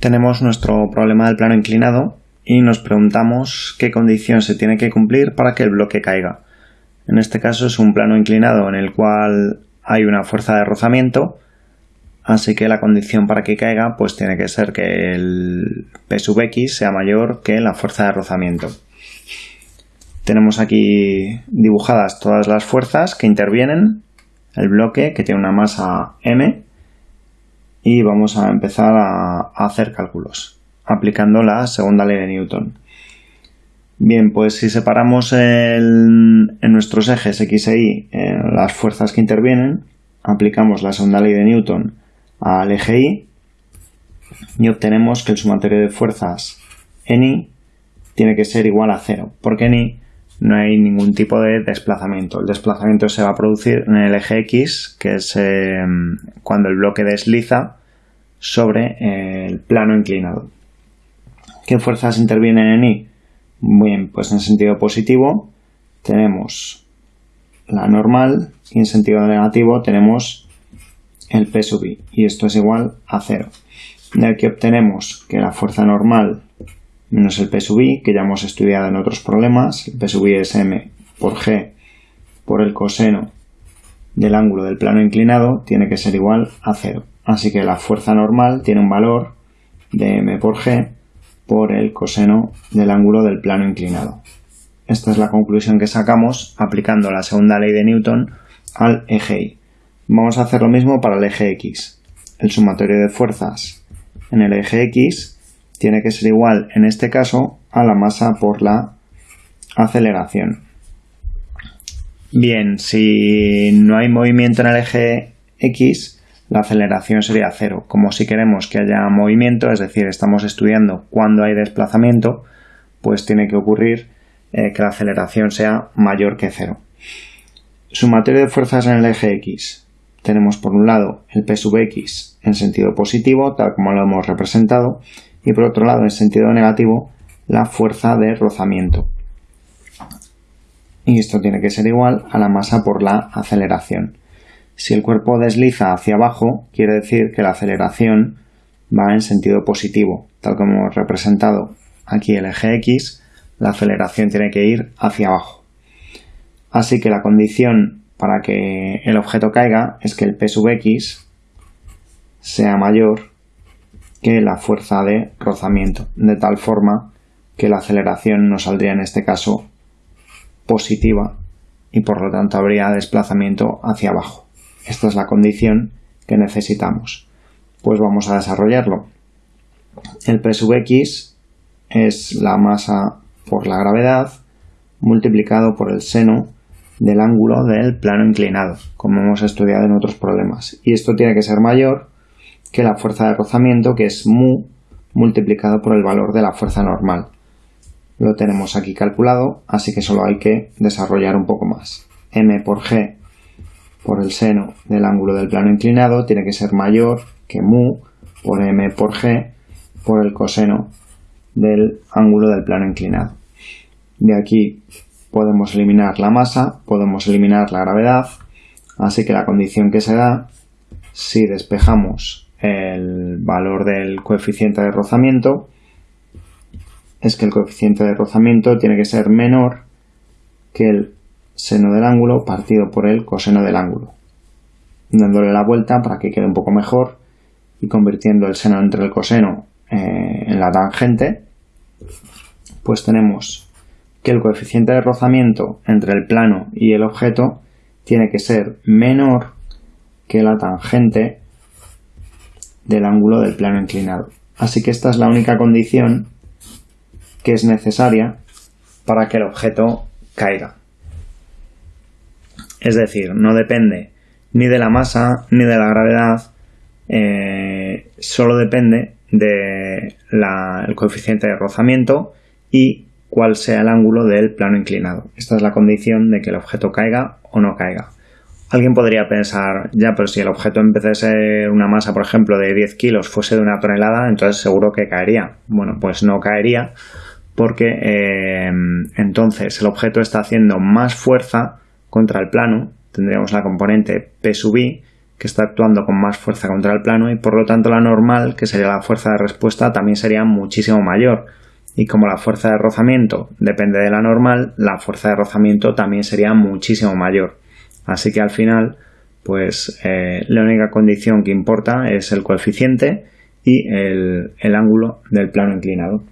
Tenemos nuestro problema del plano inclinado y nos preguntamos qué condición se tiene que cumplir para que el bloque caiga. En este caso es un plano inclinado en el cual hay una fuerza de rozamiento, así que la condición para que caiga pues tiene que ser que el P sub X sea mayor que la fuerza de rozamiento. Tenemos aquí dibujadas todas las fuerzas que intervienen, el bloque que tiene una masa m y vamos a empezar a, hacer cálculos aplicando la segunda ley de Newton. Bien, pues si separamos en nuestros ejes X e Y las fuerzas que intervienen, aplicamos la segunda ley de Newton al eje Y y obtenemos que el sumatorio de fuerzas en Y tiene que ser igual a cero, porque en no hay ningún tipo de desplazamiento. El desplazamiento se va a producir en el eje X, que es eh, cuando el bloque desliza sobre eh, el plano inclinado. ¿Qué fuerzas intervienen en Y? Bien, pues en sentido positivo tenemos la normal y en sentido negativo tenemos el P sub I y esto es igual a cero. De aquí obtenemos que la fuerza normal menos el P sub I, que ya hemos estudiado en otros problemas, el P sub I es M por G por el coseno del ángulo del plano inclinado tiene que ser igual a cero. Así que la fuerza normal tiene un valor de M por G por el coseno del ángulo del plano inclinado. Esta es la conclusión que sacamos aplicando la segunda ley de Newton al eje Y. Vamos a hacer lo mismo para el eje X. El sumatorio de fuerzas en el eje X tiene que ser igual, en este caso, a la masa por la aceleración. Bien, si no hay movimiento en el eje X, la aceleración sería cero. Como si queremos que haya movimiento, es decir, estamos estudiando cuándo hay desplazamiento, pues tiene que ocurrir eh, que la aceleración sea mayor que cero. Sumatorio de fuerzas en el eje X. Tenemos por un lado el P sub X en sentido positivo, tal como lo hemos representado, y por otro lado en sentido negativo la fuerza de rozamiento. Y esto tiene que ser igual a la masa por la aceleración. Si el cuerpo desliza hacia abajo, quiere decir que la aceleración va en sentido positivo. Tal como hemos representado aquí el eje X, la aceleración tiene que ir hacia abajo. Así que la condición para que el objeto caiga es que el P sub X sea mayor que la fuerza de rozamiento, de tal forma que la aceleración no saldría en este caso positiva y por lo tanto habría desplazamiento hacia abajo. Esta es la condición que necesitamos. Pues vamos a desarrollarlo. El P sub x es la masa por la gravedad multiplicado por el seno del ángulo del plano inclinado, como hemos estudiado en otros problemas. Y esto tiene que ser mayor que la fuerza de rozamiento, que es mu multiplicado por el valor de la fuerza normal. Lo tenemos aquí calculado, así que solo hay que desarrollar un poco más. m por g por el seno del ángulo del plano inclinado tiene que ser mayor que mu por m por g por el coseno del ángulo del plano inclinado. De aquí podemos eliminar la masa, podemos eliminar la gravedad, así que la condición que se da si despejamos el valor del coeficiente de rozamiento es que el coeficiente de rozamiento tiene que ser menor que el seno del ángulo partido por el coseno del ángulo. Dándole la vuelta para que quede un poco mejor y convirtiendo el seno entre el coseno eh, en la tangente, pues tenemos que el coeficiente de rozamiento entre el plano y el objeto tiene que ser menor que la tangente del ángulo del plano inclinado. Así que esta es la única condición que es necesaria para que el objeto caiga. Es decir, no depende ni de la masa ni de la gravedad, eh, solo depende del coeficiente de rozamiento y cuál sea el ángulo del plano inclinado. Esta es la condición de que el objeto caiga o no caiga. Alguien podría pensar, ya, pero si el objeto en vez de ser una masa, por ejemplo, de 10 kilos fuese de una tonelada, entonces seguro que caería. Bueno, pues no caería porque eh, entonces el objeto está haciendo más fuerza contra el plano, tendríamos la componente P sub i, que está actuando con más fuerza contra el plano y por lo tanto la normal, que sería la fuerza de respuesta, también sería muchísimo mayor. Y como la fuerza de rozamiento depende de la normal, la fuerza de rozamiento también sería muchísimo mayor. Así que al final, pues eh, la única condición que importa es el coeficiente y el ángulo del plano inclinado.